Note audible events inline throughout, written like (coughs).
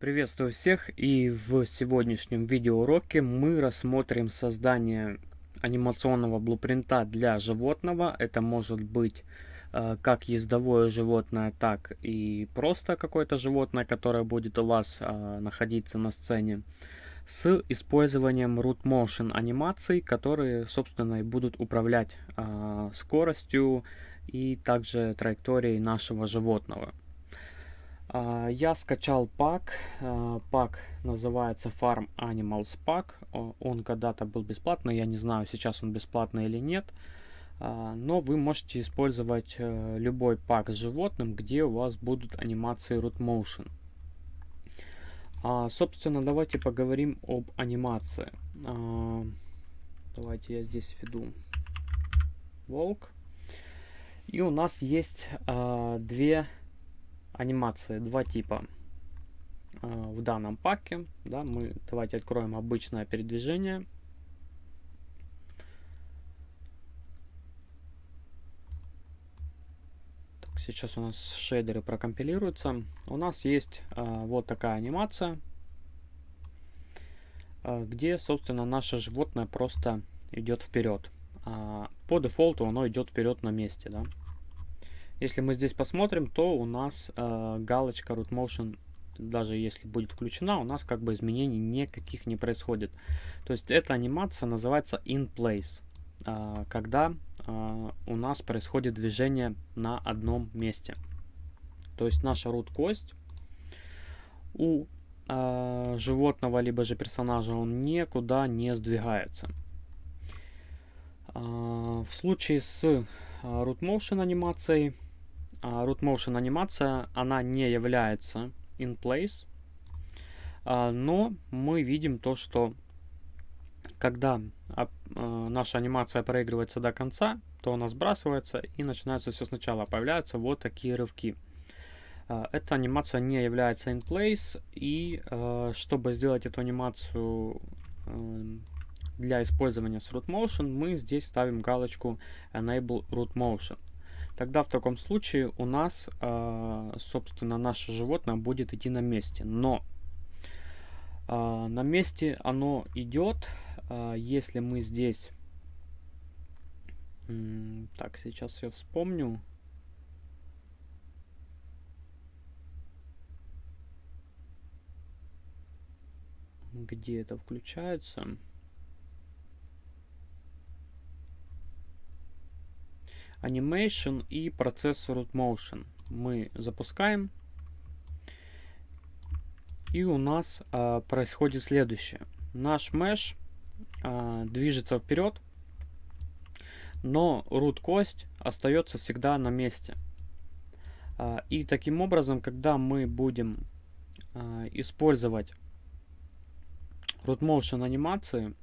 Приветствую всех и в сегодняшнем видеоуроке мы рассмотрим создание анимационного блупринта для животного. Это может быть э, как ездовое животное, так и просто какое-то животное, которое будет у вас э, находиться на сцене с использованием root motion анимаций, которые, собственно, и будут управлять э, скоростью и также траекторией нашего животного. А, я скачал пак. А, пак называется Farm Animals Pack. Он когда-то был бесплатный. Я не знаю, сейчас он бесплатный или нет. А, но вы можете использовать э, любой пак с животным, где у вас будут анимации root motion. Собственно, давайте поговорим об анимации. Давайте я здесь введу волк. И у нас есть две анимации два типа э, в данном паке. Да, мы давайте откроем обычное передвижение. Так, сейчас у нас шейдеры прокомпилируются. У нас есть э, вот такая анимация, э, где, собственно, наше животное просто идет вперед. А по дефолту оно идет вперед на месте, да. Если мы здесь посмотрим, то у нас э, галочка Root Motion, даже если будет включена, у нас как бы изменений никаких не происходит. То есть эта анимация называется In Place, э, когда э, у нас происходит движение на одном месте. То есть наша root кость у э, животного либо же персонажа он никуда не сдвигается. Э, в случае с root motion анимацией root motion анимация, она не является in place, а, но мы видим то, что когда а, наша анимация проигрывается до конца, то она сбрасывается и начинается все сначала. Появляются вот такие рывки. Эта анимация не является in place, и чтобы сделать эту анимацию для использования с root motion, мы здесь ставим галочку enable root motion. Тогда в таком случае у нас, э, собственно, наше животное будет идти на месте. Но э, на месте оно идет, э, если мы здесь... Так, сейчас я вспомню. Где это включается? Animation и процесс Root Motion. Мы запускаем. И у нас а, происходит следующее. Наш mesh а, движется вперед, но root кость остается всегда на месте. А, и таким образом, когда мы будем а, использовать root motion анимации,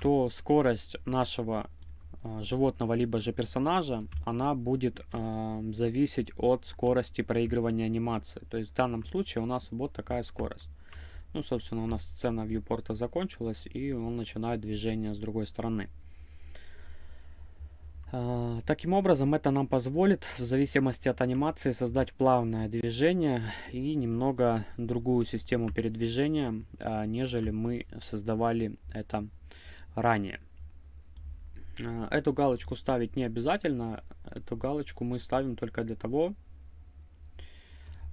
то скорость нашего животного либо же персонажа, она будет э, зависеть от скорости проигрывания анимации. То есть в данном случае у нас вот такая скорость. Ну, собственно, у нас сцена вьюпорта закончилась, и он начинает движение с другой стороны. Э, таким образом, это нам позволит, в зависимости от анимации, создать плавное движение и немного другую систему передвижения, э, нежели мы создавали это ранее. А, эту галочку ставить не обязательно. Эту галочку мы ставим только для того,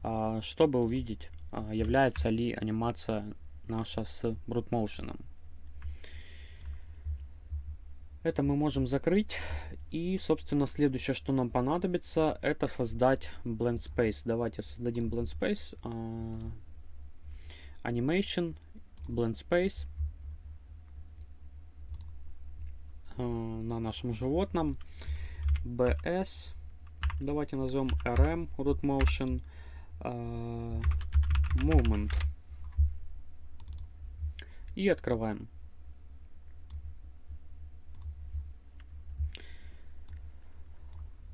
а, чтобы увидеть, а, является ли анимация наша с Brute Motion. Это мы можем закрыть. И, собственно, следующее, что нам понадобится, это создать Blend Space. Давайте создадим Blend Space. Animation, Blend Space. Э, на нашем животном. BS. Давайте назовем RM root motion uh, movement. И открываем.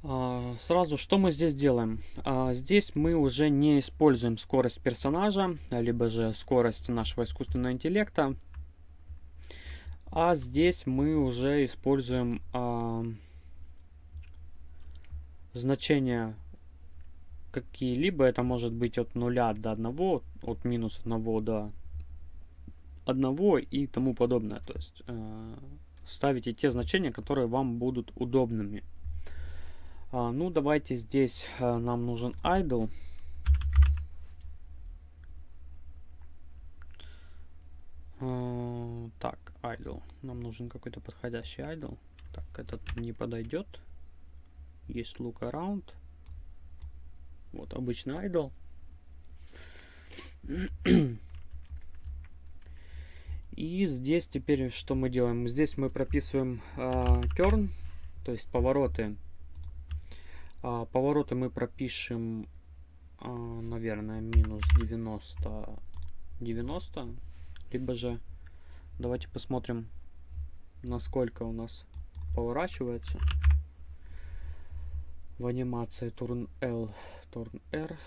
Uh, сразу, что мы здесь делаем? Uh, здесь мы уже не используем скорость персонажа, либо же скорость нашего искусственного интеллекта. А здесь мы уже используем а, значение какие-либо. Это может быть от 0 до 1, от минус 1 до 1 и тому подобное. То есть э, ставите те значения, которые вам будут удобными. А, ну, давайте здесь э, нам нужен idle. А, так, idle. Нам нужен какой-то подходящий idle. Так, этот не подойдет. Есть look around. Вот обычный idle. И здесь теперь что мы делаем? Здесь мы прописываем э, turn, то есть повороты. Э, повороты мы пропишем, э, наверное, минус 90, 90. Либо же, давайте посмотрим, насколько у нас поворачивается в анимации turn L, turn R.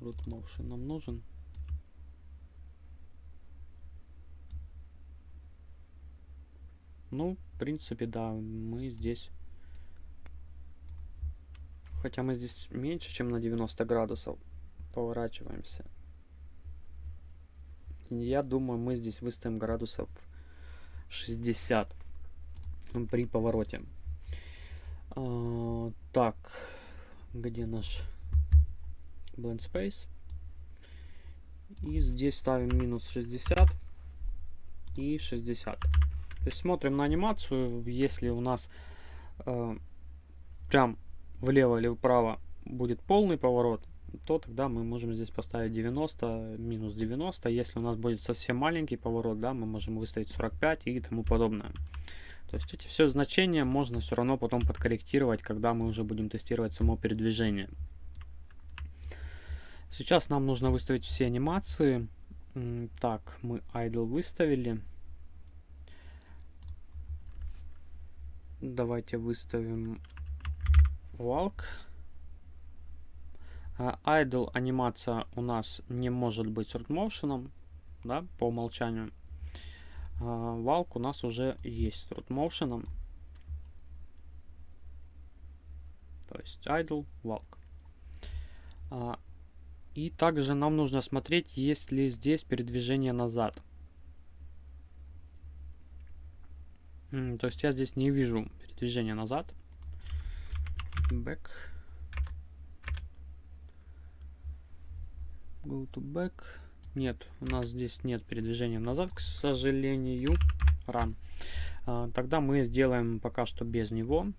root motion нам нужен. Ну, в принципе, да, мы здесь... Хотя мы здесь меньше, чем на 90 градусов поворачиваемся. Я думаю, мы здесь выставим градусов 60 при повороте. А, так, где наш blend space. И здесь ставим минус 60 и 60. То есть смотрим на анимацию, если у нас э, прям влево или вправо будет полный поворот, то тогда мы можем здесь поставить 90, минус 90. Если у нас будет совсем маленький поворот, да, мы можем выставить 45 и тому подобное. То есть эти все значения можно все равно потом подкорректировать, когда мы уже будем тестировать само передвижение. Сейчас нам нужно выставить все анимации. Так, мы idle выставили. Давайте выставим walk. А, idle анимация у нас не может быть short motion, да, по умолчанию. Walk у нас уже есть short motion. То есть idle, walk. И также нам нужно смотреть, есть ли здесь передвижение назад. То есть я здесь не вижу передвижения назад. Back. Go to back. Нет, у нас здесь нет передвижения назад, к сожалению. Run. А, тогда мы сделаем пока что без него.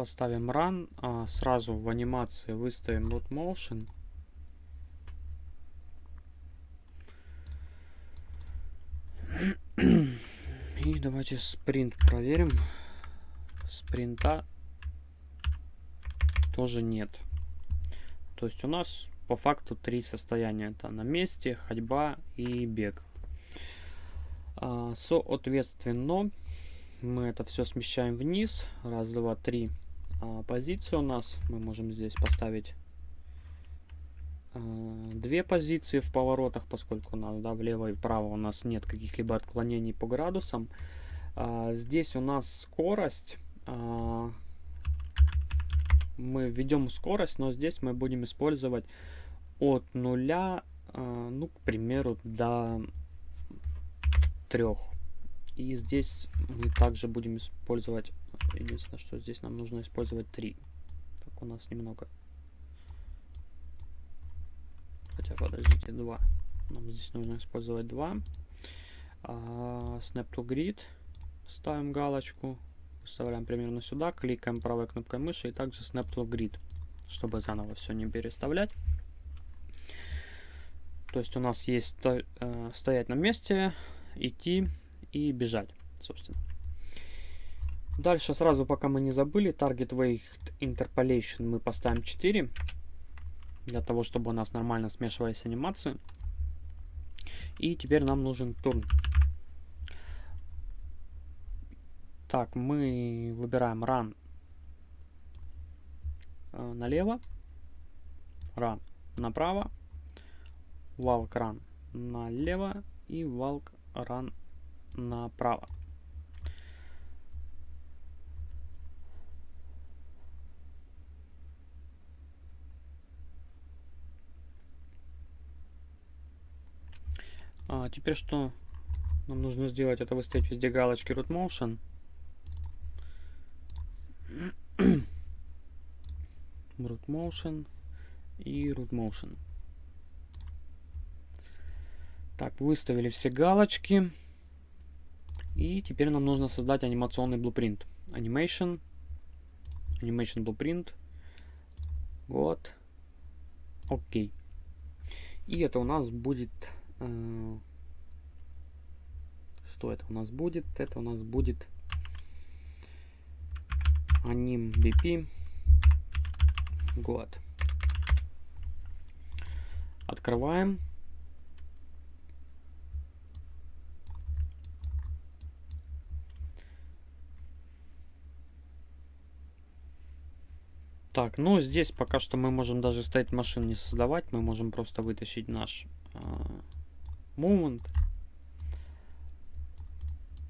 поставим run, а сразу в анимации выставим root motion. И давайте спринт проверим. Спринта тоже нет. То есть у нас по факту три состояния. Это на месте, ходьба и бег. А, соответственно, мы это все смещаем вниз. Раз, два, три а, позиции у нас. Мы можем здесь поставить а, две позиции в поворотах, поскольку у нас да, влево и вправо у нас нет каких-либо отклонений по градусам. А, здесь у нас скорость. А, мы введем скорость, но здесь мы будем использовать от нуля, а, ну, к примеру, до трех. И здесь мы также будем использовать Единственное, что здесь нам нужно использовать 3. Так, у нас немного... Хотя, подождите, 2. Нам здесь нужно использовать 2. А, snap to grid. Ставим галочку. Вставляем примерно сюда. Кликаем правой кнопкой мыши. И также snap to grid. Чтобы заново все не переставлять. То есть у нас есть э, стоять на месте, идти и бежать, собственно. Дальше сразу, пока мы не забыли, Target Weight Interpolation мы поставим 4. Для того, чтобы у нас нормально смешивались анимации. И теперь нам нужен турн. Так, мы выбираем Run э, налево, Run направо, Walk Run налево и walk run направо. А, теперь что нам нужно сделать? Это выставить везде галочки root motion. Root motion и root motion. Так, выставили все галочки. И теперь нам нужно создать анимационный блупринт. Animation. Animation blueprint. Вот. Окей. И это у нас будет Э, что это у нас будет? Это у нас будет аним BP год. Открываем. Так, ну здесь пока что мы можем даже стоять машин не создавать, мы можем просто вытащить наш э, Movement.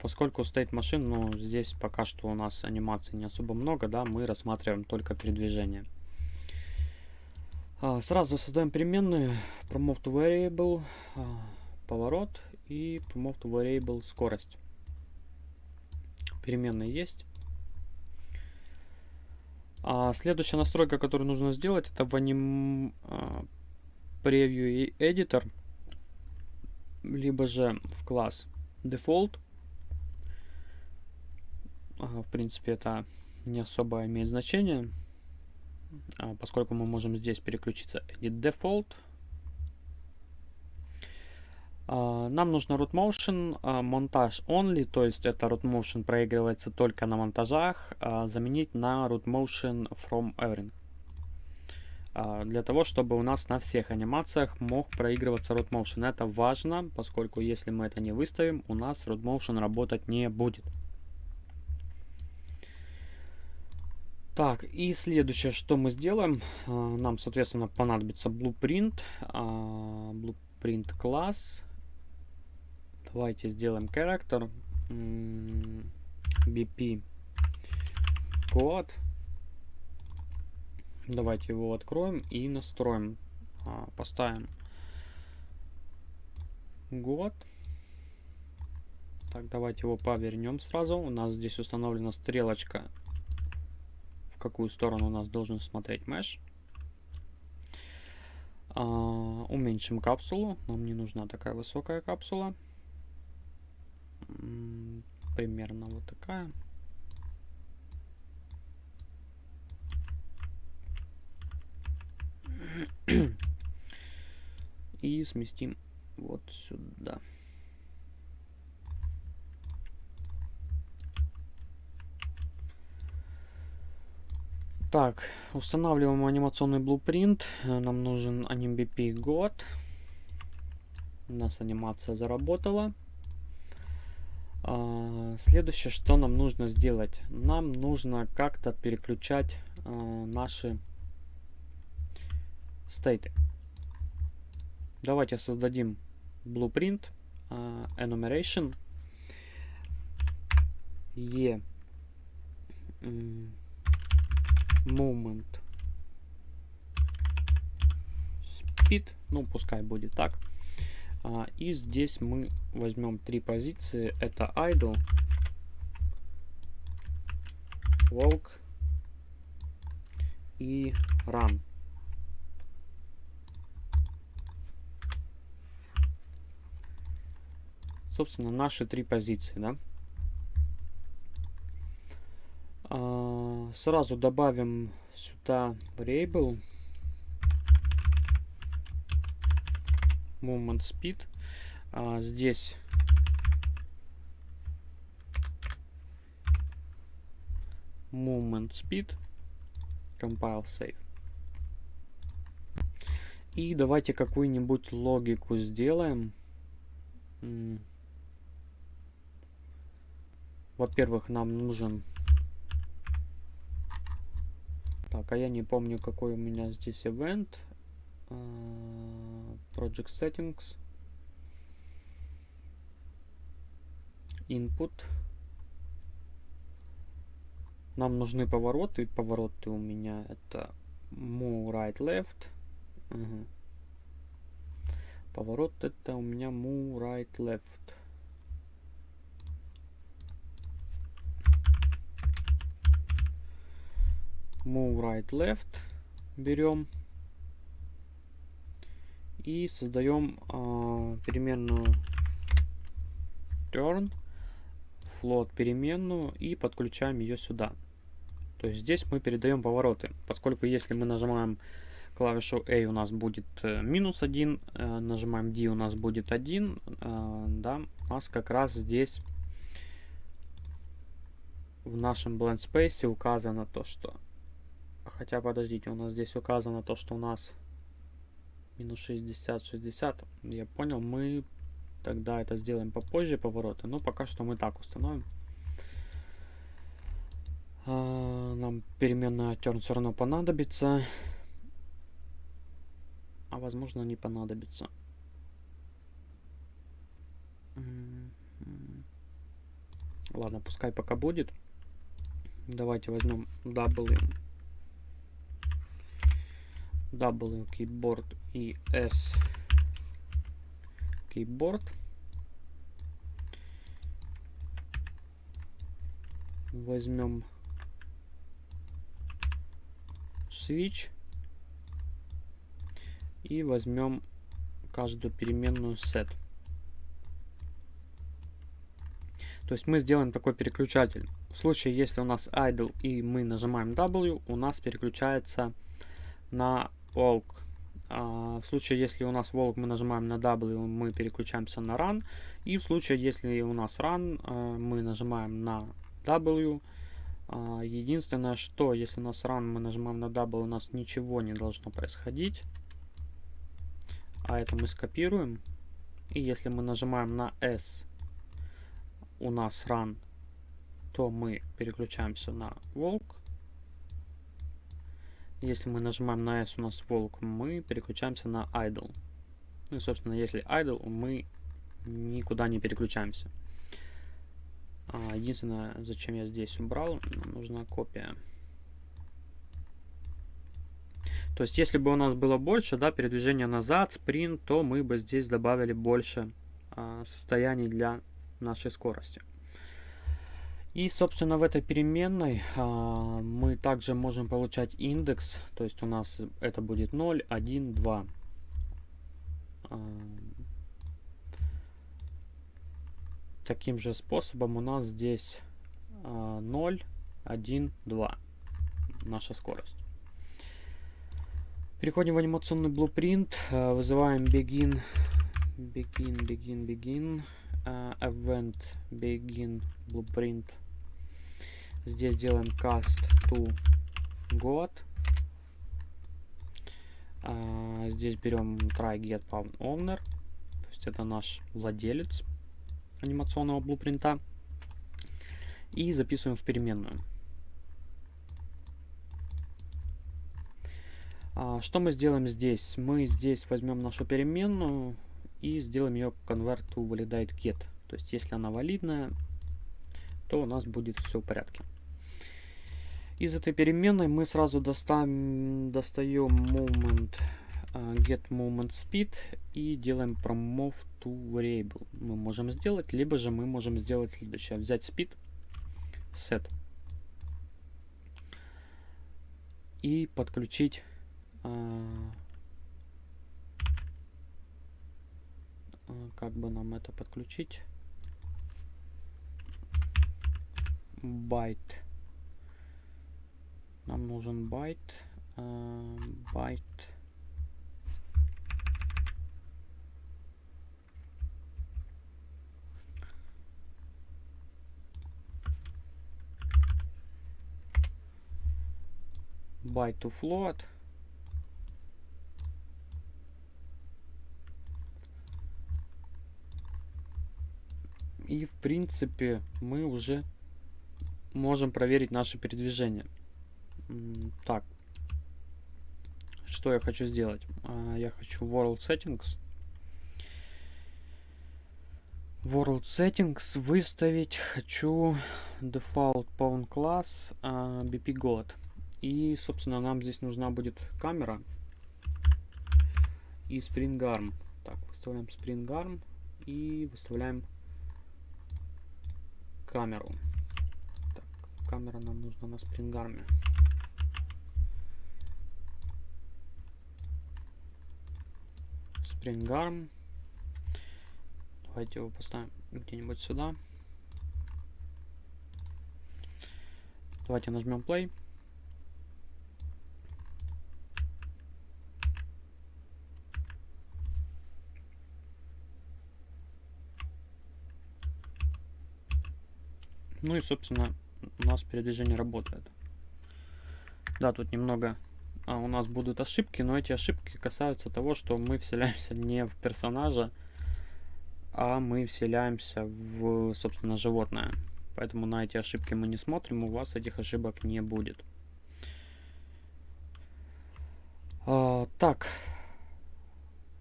Поскольку стоит машин, но здесь пока что у нас анимации не особо много, да, мы рассматриваем только передвижение. А, сразу создаем переменную promote variable, а, поворот и promote variable скорость. Переменные есть. А следующая настройка, которую нужно сделать, это в Anim а, Preview Editor либо же в класс default. В принципе, это не особо имеет значение, а, поскольку мы можем здесь переключиться edit default. А, нам нужно root motion, а, монтаж only, то есть это root motion проигрывается только на монтажах, заменить на root motion from everything. А, для того, чтобы у нас на всех анимациях мог проигрываться root motion. Это важно, поскольку если мы это не выставим, у нас root motion работать не будет. Так, и следующее, что мы сделаем, а, нам, соответственно, понадобится blueprint, а, blueprint класс. Давайте сделаем character, bp код. Давайте его откроем и настроим. А, поставим год. Так, давайте его повернем сразу. У нас здесь установлена стрелочка, какую сторону у нас должен смотреть меш. А, уменьшим капсулу. Нам не нужна такая высокая капсула. Примерно вот такая. И сместим вот сюда. Так, устанавливаем анимационный блупринт. Нам нужен AnimBP год. У нас анимация заработала. А, следующее, что нам нужно сделать. Нам нужно как-то переключать а, наши стейты. Давайте создадим blueprint uh, enumeration e moment speed, ну пускай будет так. Uh, и здесь мы возьмем три позиции. Это idle, walk и run. собственно, наши три позиции, да. А, сразу добавим сюда variable movement speed. А, здесь movement speed compile save. И давайте какую-нибудь логику сделаем. Во-первых, нам нужен... Так, а я не помню, какой у меня здесь event. Uh, project settings. input. Нам нужны повороты. Повороты у меня это move right left. Угу. Поворот это у меня move right left. Move right left берем и создаем э, переменную turn float переменную и подключаем ее сюда. То есть здесь мы передаем повороты, поскольку если мы нажимаем клавишу A у нас будет э, минус 1, э, нажимаем D у нас будет 1, э, да, у нас как раз здесь в нашем blend space указано то, что... Хотя, подождите, у нас здесь указано то, что у нас минус 60, 60. Я понял, мы тогда это сделаем попозже, повороты. Но пока что мы так установим. А, нам переменная turn все равно понадобится. А возможно не понадобится. Ладно, пускай пока будет. Давайте возьмем W. W keyboard и S keyboard. Возьмем switch и возьмем каждую переменную set. То есть мы сделаем такой переключатель. В случае, если у нас idle и мы нажимаем W, у нас переключается на walk. А в случае, если у нас walk, мы нажимаем на W, мы переключаемся на run. И в случае, если у нас run, а, мы нажимаем на W, а, единственное, что если у нас run, мы нажимаем на W, у нас ничего не должно происходить. А это мы скопируем. И если мы нажимаем на S, у нас run, то мы переключаемся на walk. Если мы нажимаем на S, у нас walk, мы переключаемся на idle. Ну и, собственно, если idle, мы никуда не переключаемся. А, единственное, зачем я здесь убрал, нужна копия. То есть, если бы у нас было больше, да, передвижение назад, спринт, то мы бы здесь добавили больше а, состояний для нашей скорости. И, собственно, в этой переменной а, мы также можем получать индекс, то есть у нас это будет 0, 1, 2. А, таким же способом у нас здесь а, 0, 1, 2 наша скорость. Переходим в анимационный blueprint, а, вызываем begin, begin, begin, begin, uh, event begin blueprint. Здесь делаем cast to god. Uh, здесь берем try get found owner, то есть это наш владелец анимационного блупринта. И записываем в переменную. А, что мы сделаем здесь? Мы здесь возьмем нашу переменную и сделаем ее convert to validate get. То есть, если она валидная, то у нас будет все в порядке. Из этой переменной мы сразу достаем, достаем moment uh, get moment speed и делаем promove to variable. Мы можем сделать, либо же мы можем сделать следующее. Взять speed, set и подключить uh, как бы нам это подключить? Байт. Нам нужен байт. Байт. Byte to float. И в принципе мы уже можем проверить наше передвижение. Так. Что я хочу сделать? А, я хочу World Settings. World Settings выставить хочу Default Pawn Class uh, BP God. И, собственно, нам здесь нужна будет камера и Spring Arm. Так, выставляем Spring Arm и выставляем камеру. Камера нам нужна на. Spring Arm. Давайте его поставим где-нибудь сюда. Давайте нажмем play. Ну и, собственно, у нас передвижение работает. Да, тут немного а, у нас будут ошибки, но эти ошибки касаются того, что мы вселяемся не в персонажа, а мы вселяемся в, собственно, животное. Поэтому на эти ошибки мы не смотрим, у вас этих ошибок не будет. А, так,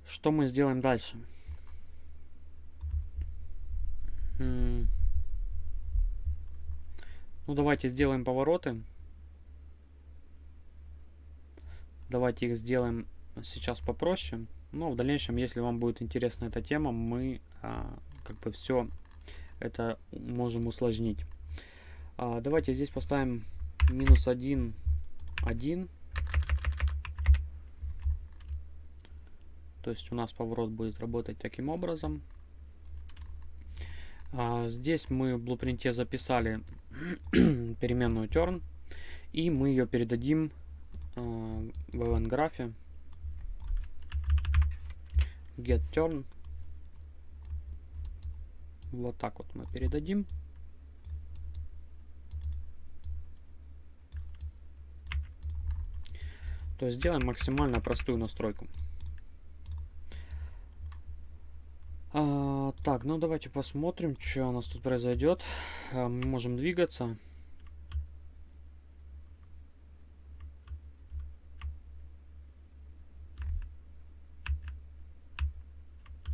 что мы сделаем дальше? Ну, давайте сделаем повороты. Давайте их сделаем сейчас попроще. Но в дальнейшем, если вам будет интересна эта тема, мы а, как бы все это можем усложнить. А, давайте здесь поставим минус 1, 1. То есть у нас поворот будет работать таким образом. А, здесь мы в блупринте записали (clears throat) переменную turn. И мы ее передадим в event графе. Get turn. Вот так вот мы передадим. То есть сделаем максимально простую настройку а, так ну давайте посмотрим что у нас тут произойдет а, мы можем двигаться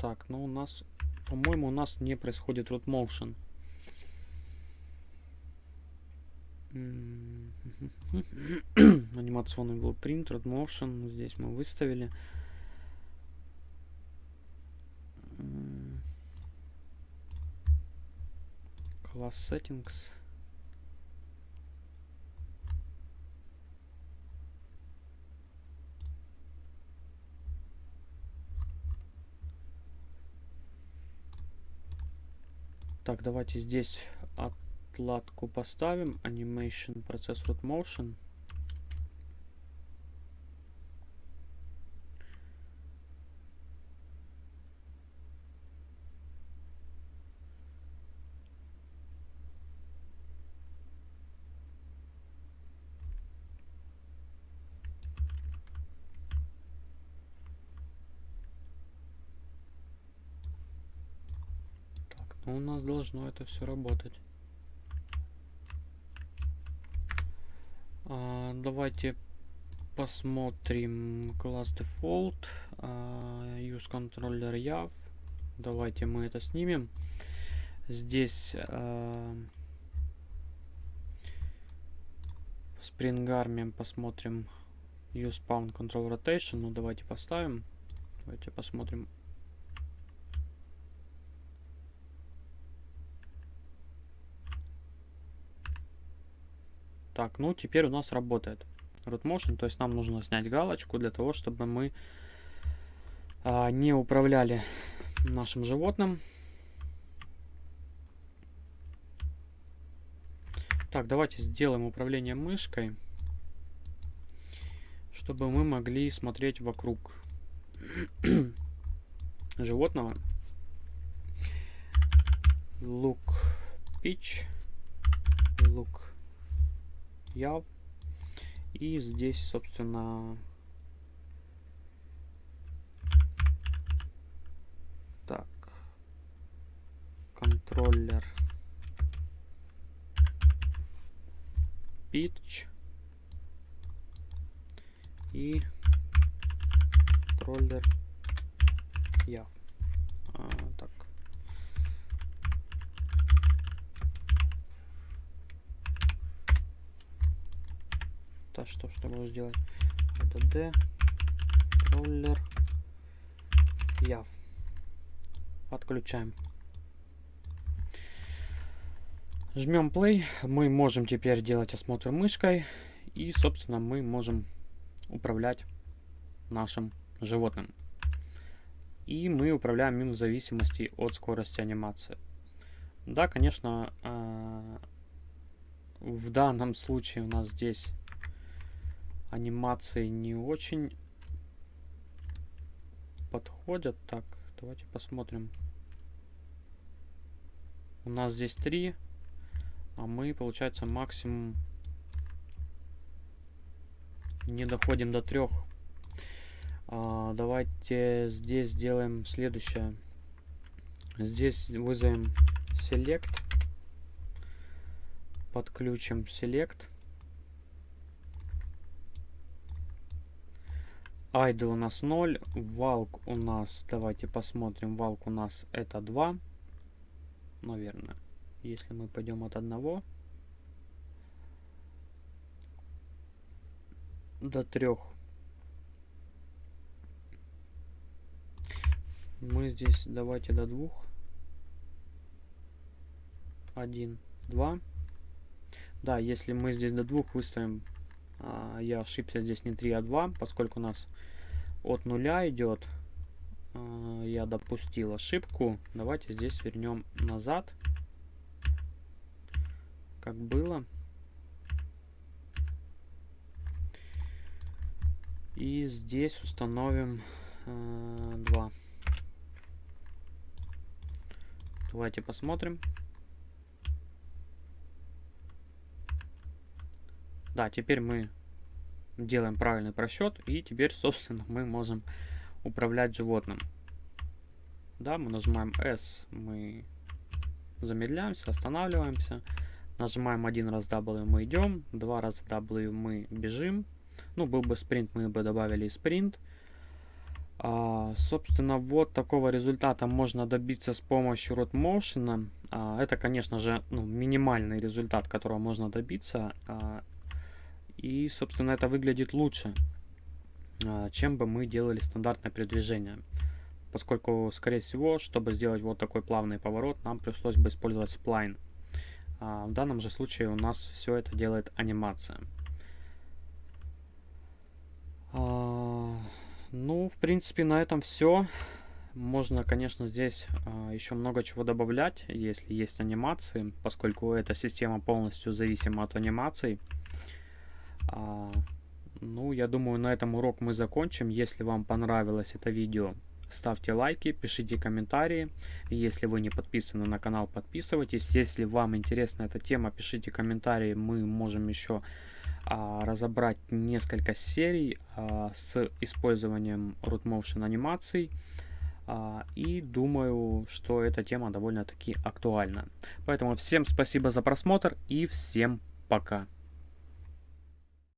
Так, ну у нас, по-моему, у нас не происходит root motion. Анимационный blueprint, root motion. Здесь мы выставили. Class settings. Так, давайте здесь отладку поставим. Animation, процесс root motion. У нас должно это все работать. А, давайте посмотрим класс default. А, use controller yav. Давайте мы это снимем. Здесь а, spring arm посмотрим use pound control rotation. Ну давайте поставим. Давайте посмотрим Так, ну теперь у нас работает root motion, то есть нам нужно снять галочку для того, чтобы мы а, не управляли нашим животным. Так, давайте сделаем управление мышкой, чтобы мы могли смотреть вокруг (coughs) животного. Look pitch, look яв. И здесь, собственно, так, контроллер pitch и контроллер яв. А, так, Это что, что буду сделать? Это D, контроллер, яв. Отключаем. Жмем play. Мы можем теперь делать осмотр мышкой. И, собственно, мы можем управлять нашим животным. И мы управляем им в зависимости от скорости анимации. Да, конечно, а, в данном случае у нас здесь анимации не очень подходят. Так, давайте посмотрим. У нас здесь три, а мы, получается, максимум не доходим до трех. А, давайте здесь сделаем следующее. Здесь вызовем select. Подключим select. Idle у нас 0. Валк у нас, давайте посмотрим, валк у нас это 2. Наверное. Если мы пойдем от одного до трех. Мы здесь давайте до двух. Один, два. Да, если мы здесь до двух выставим, я ошибся, здесь не 3, а 2, поскольку у нас от нуля идет, а, я допустил ошибку. Давайте здесь вернем назад, как было. И здесь установим э, 2. Давайте посмотрим. Да, теперь мы делаем правильный просчет, и теперь, собственно, мы можем управлять животным. Да, мы нажимаем S, мы замедляемся, останавливаемся. Нажимаем один раз W, мы идем, два раза W, мы бежим. Ну, был бы спринт, мы бы добавили спринт. А, собственно, вот такого результата можно добиться с помощью Road Motion. А, это, конечно же, ну, минимальный результат, которого можно добиться. А, и, собственно, это выглядит лучше, а, чем бы мы делали стандартное передвижение. Поскольку, скорее всего, чтобы сделать вот такой плавный поворот, нам пришлось бы использовать сплайн. А в данном же случае у нас все это делает анимация. А, ну, в принципе, на этом все. Можно, конечно, здесь еще много чего добавлять, если есть анимации, поскольку эта система полностью зависима от анимаций. А, ну, я думаю, на этом урок мы закончим. Если вам понравилось это видео, ставьте лайки, пишите комментарии. Если вы не подписаны на канал, подписывайтесь. Если вам интересна эта тема, пишите комментарии. Мы можем еще а, разобрать несколько серий а, с использованием root motion анимаций. А, и думаю, что эта тема довольно-таки актуальна. Поэтому всем спасибо за просмотр и всем пока.